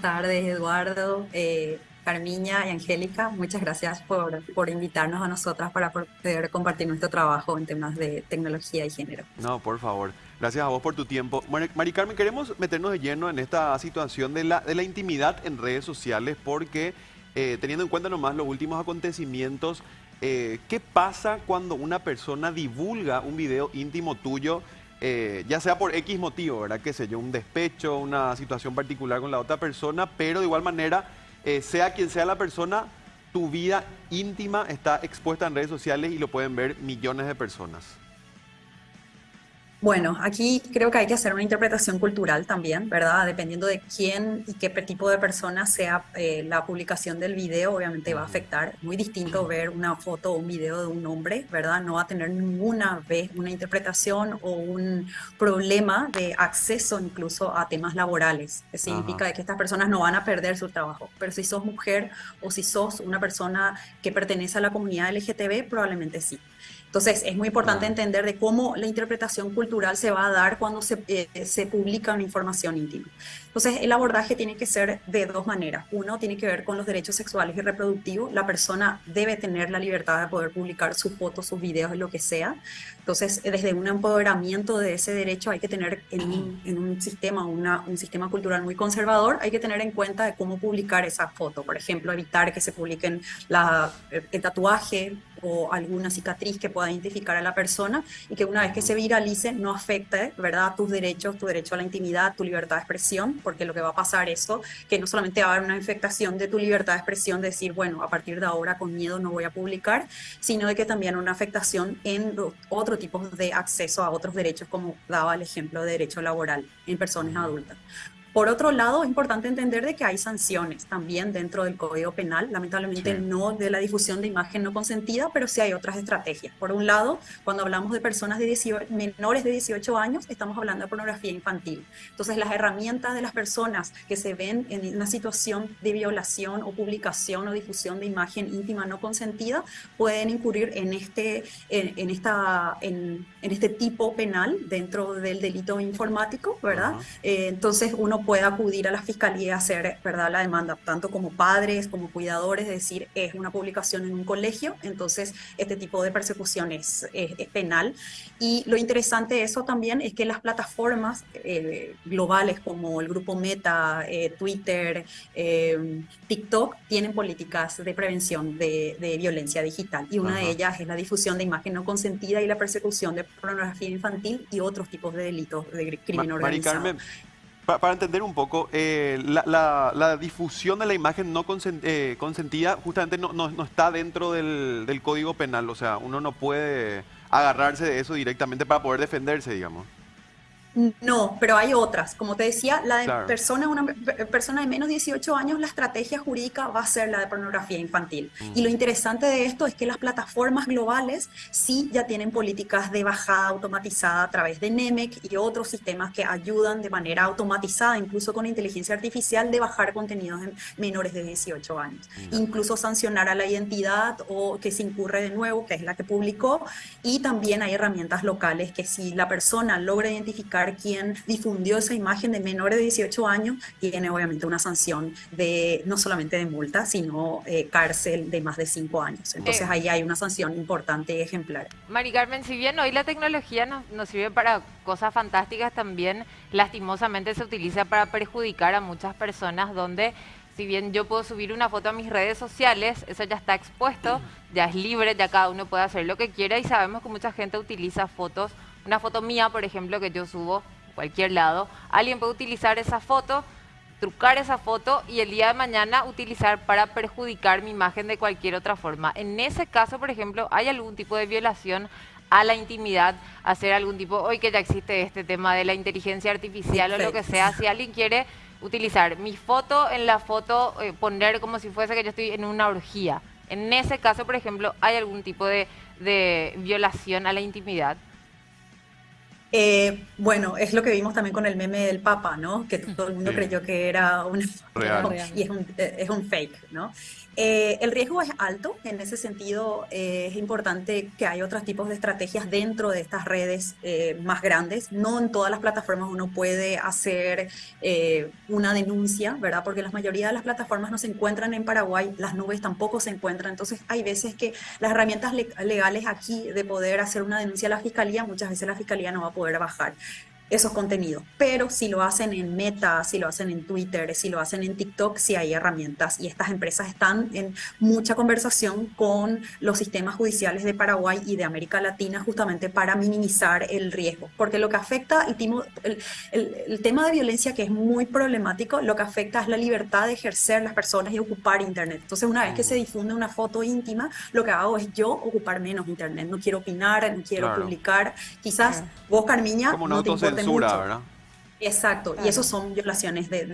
tardes, Eduardo, eh, Carmiña y Angélica. Muchas gracias por, por invitarnos a nosotras para poder compartir nuestro trabajo en temas de tecnología y género. No, por favor. Gracias a vos por tu tiempo. Mari Carmen, queremos meternos de lleno en esta situación de la, de la intimidad en redes sociales porque eh, teniendo en cuenta nomás los últimos acontecimientos, eh, ¿qué pasa cuando una persona divulga un video íntimo tuyo? Eh, ya sea por X motivo, ¿verdad? Que sé yo, un despecho, una situación particular con la otra persona, pero de igual manera, eh, sea quien sea la persona, tu vida íntima está expuesta en redes sociales y lo pueden ver millones de personas. Bueno, aquí creo que hay que hacer una interpretación cultural también, ¿verdad? Dependiendo de quién y qué tipo de persona sea eh, la publicación del video, obviamente va a afectar. Muy distinto ver una foto o un video de un hombre, ¿verdad? No va a tener ninguna vez una interpretación o un problema de acceso incluso a temas laborales. Eso significa que estas personas no van a perder su trabajo. Pero si sos mujer o si sos una persona que pertenece a la comunidad LGTB, probablemente sí. Entonces, es muy importante entender de cómo la interpretación cultural se va a dar cuando se, eh, se publica una información íntima. Entonces, el abordaje tiene que ser de dos maneras. Uno tiene que ver con los derechos sexuales y reproductivos. La persona debe tener la libertad de poder publicar sus fotos, sus videos, lo que sea. Entonces, desde un empoderamiento de ese derecho hay que tener en un, en un sistema, una, un sistema cultural muy conservador, hay que tener en cuenta de cómo publicar esa foto. Por ejemplo, evitar que se publiquen la, el tatuaje o alguna cicatriz que pueda identificar a la persona y que una vez que se viralice no afecte, ¿verdad?, tus derechos, tu derecho a la intimidad, tu libertad de expresión, porque lo que va a pasar es que no solamente va a haber una infectación de tu libertad de expresión, de decir, bueno, a partir de ahora con miedo no voy a publicar, sino de que también una afectación en otro tipo de acceso a otros derechos, como daba el ejemplo de derecho laboral en personas adultas. Por otro lado, es importante entender de que hay sanciones también dentro del Código Penal, lamentablemente no de la difusión de imagen no consentida, pero sí hay otras estrategias. Por un lado, cuando hablamos de personas de 18, menores de 18 años, estamos hablando de pornografía infantil. Entonces, las herramientas de las personas que se ven en una situación de violación o publicación o difusión de imagen íntima no consentida pueden incurrir en este, en, esta, en, este tipo penal dentro del delito informático, ¿verdad? Eh, entonces, uno puede acudir a la fiscalía y hacer ¿verdad? la demanda, tanto como padres, como cuidadores, es decir, es una publicación en un colegio, entonces este tipo de persecución es, penal. Y lo interesante de eso también es que las plataformas eh, globales como el grupo Meta, eh, Twitter, eh, TikTok, tienen políticas de prevención de, violencia digital y una de ellas es la difusión de imagen no consentida y la persecución de pornografía infantil y otros tipos de delitos de crimen organizado para, entender un poco, eh, la, difusión de la imagen no eh, consentida justamente no, no, está dentro del, del, Código Penal, o sea, uno no puede agarrarse de eso directamente para poder defenderse, digamos. No, pero hay otras. Como te decía, la de persona, una persona de menos de 18 años, la estrategia jurídica va a ser la de pornografía infantil. Y lo interesante de esto es que las plataformas globales sí ya tienen políticas de bajada automatizada a través de NEMEC y otros sistemas que ayudan de manera automatizada, incluso con inteligencia artificial, de bajar contenidos en menores de 18 años. Incluso sancionar a la identidad o que se incurre de nuevo, que es la que publicó. Y también hay herramientas locales que si la persona logra identificar quien difundió esa imagen de menores de 18 años tiene obviamente una sanción de no solamente de multa, sino eh, cárcel de más de 5 años. Entonces eh. ahí hay una sanción importante y ejemplar. Mari Carmen, si bien hoy la tecnología nos, nos sirve para cosas fantásticas, también lastimosamente se utiliza para perjudicar a muchas personas donde si bien yo puedo subir una foto a mis redes sociales, eso ya está expuesto, ya es libre, ya cada uno puede hacer lo que quiera y sabemos que mucha gente utiliza fotos una foto mía, por ejemplo, que yo subo a cualquier lado, alguien puede utilizar esa foto, trucar esa foto y el día de mañana utilizar para perjudicar mi imagen de cualquier otra forma. En ese caso, por ejemplo, ¿hay algún tipo de violación a la intimidad, hacer algún tipo, hoy que ya existe este tema de la inteligencia artificial o lo que sea, si alguien quiere utilizar mi foto en la foto, eh, poner como si fuese que yo estoy en una orgía. En ese caso, por ejemplo, ¿hay algún tipo de, de violación a la intimidad? Eh, bueno, es lo que vimos también con el meme del Papa, ¿no? Que todo el mundo creyó que era un Real. y es un, eh, es un fake, ¿no? Eh, el riesgo es alto, en ese sentido eh, es importante que haya otros tipos de estrategias dentro de estas redes eh, más grandes. No en todas las plataformas uno puede hacer una denuncia, ¿verdad? Porque la mayoría de las plataformas no se encuentran en Paraguay, las nubes tampoco se encuentran, entonces hay veces que las herramientas legales aquí de poder hacer una denuncia a la fiscalía, muchas veces la fiscalía no va a poder bajar esos contenidos. Pero si lo hacen en Meta, si lo hacen en Twitter, si lo hacen en TikTok, sí hay herramientas y estas empresas están en mucha conversación con los sistemas judiciales de Paraguay y de América Latina justamente para minimizar el riesgo. Porque lo que afecta el, el, tema de violencia que es muy problemático, lo que afecta es la libertad de ejercer las personas y ocupar Internet. Entonces una vez que se difunde una foto íntima, lo que hago es yo ocupar menos Internet. No quiero opinar, no quiero publicar. Quizás vos, Carmiña, no te ¿verdad? Exacto, y eso son violaciones de,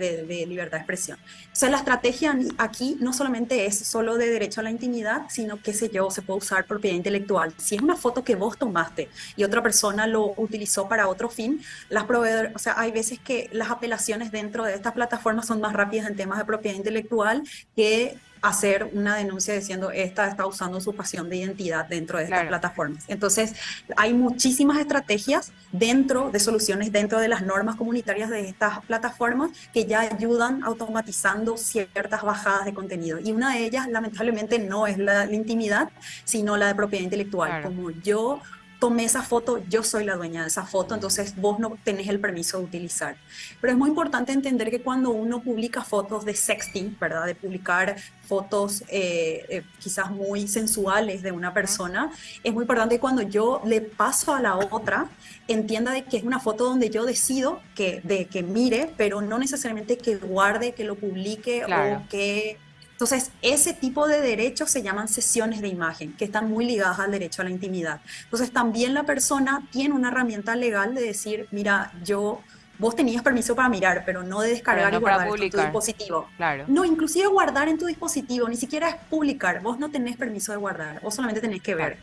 libertad de expresión. O sea, la estrategia aquí no solamente es solo de derecho a la intimidad, sino que sé yo, se puede usar propiedad intelectual. Si es una foto que vos tomaste y otra persona lo utilizó para otro fin, las o sea, hay veces que las apelaciones dentro de estas plataformas son más rápidas en temas de propiedad intelectual que hacer una denuncia diciendo esta está usando su pasión de identidad dentro de estas plataformas. Entonces, hay muchísimas estrategias dentro de soluciones, dentro de las normas comunitarias de estas plataformas que ya ayudan automatizando ciertas bajadas de contenido. Y una de ellas, lamentablemente, no es la, intimidad, sino la de propiedad intelectual. Como yo tomé esa foto, yo soy la dueña de esa foto, entonces vos no tenés el permiso de utilizar. Pero es muy importante entender que cuando uno publica fotos de sexting, ¿verdad? De publicar fotos eh, eh, quizás muy sensuales de una persona, es muy importante que cuando yo le paso a la otra, entienda de que es una foto donde yo decido que, de que mire, pero no necesariamente que guarde, que lo publique o que entonces, ese tipo de derechos se llaman sesiones de imagen, que están muy ligadas al derecho a la intimidad. Entonces, también la persona tiene una herramienta legal de decir, mira, yo, vos tenías permiso para mirar, pero no de descargar y guardar en tu dispositivo. Claro. No, inclusive guardar en tu dispositivo, ni siquiera es publicar, vos no tenés permiso de guardar, vos solamente tenés que ver.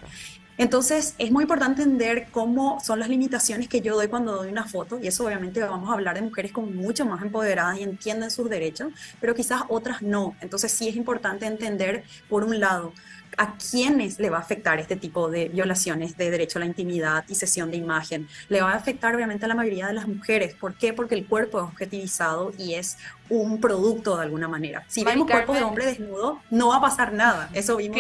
Entonces, es muy importante entender cómo son las limitaciones que yo doy cuando doy una foto, y eso obviamente vamos a hablar de mujeres como mucho más empoderadas y entienden sus derechos, pero quizás otras no. Entonces, sí es importante entender, por un lado, a quiénes le va a afectar este tipo de violaciones de derecho a la intimidad y sesión de imagen. Le va a afectar obviamente a la mayoría de las mujeres. ¿Por qué? Porque el cuerpo es objetivizado y es un producto de alguna manera. Si vemos cuerpo de hombre desnudo, no va a pasar nada. Eso vimos